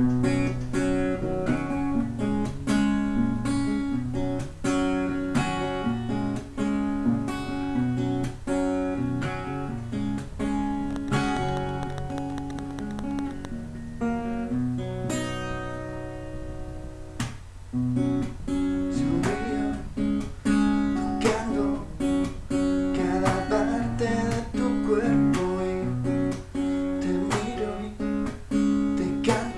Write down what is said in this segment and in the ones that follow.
Thank mm -hmm. you.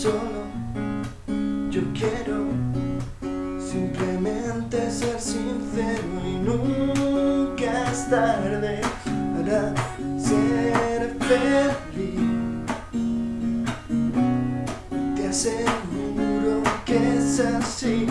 solo. Yo quiero simplemente ser sincero y nunca es tarde para ser feliz. Te aseguro que es así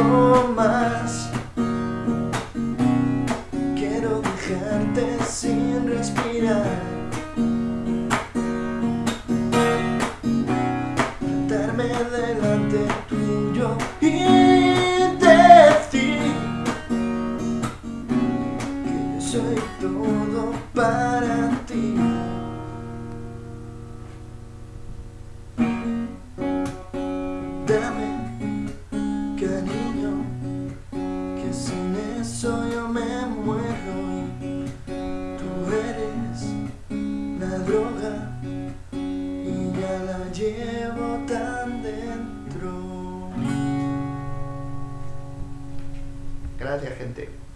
segundo más. Quiero dejarte sin respirar. Plantarme delante tuyo y decir Que soy todo para ti Gracias gente.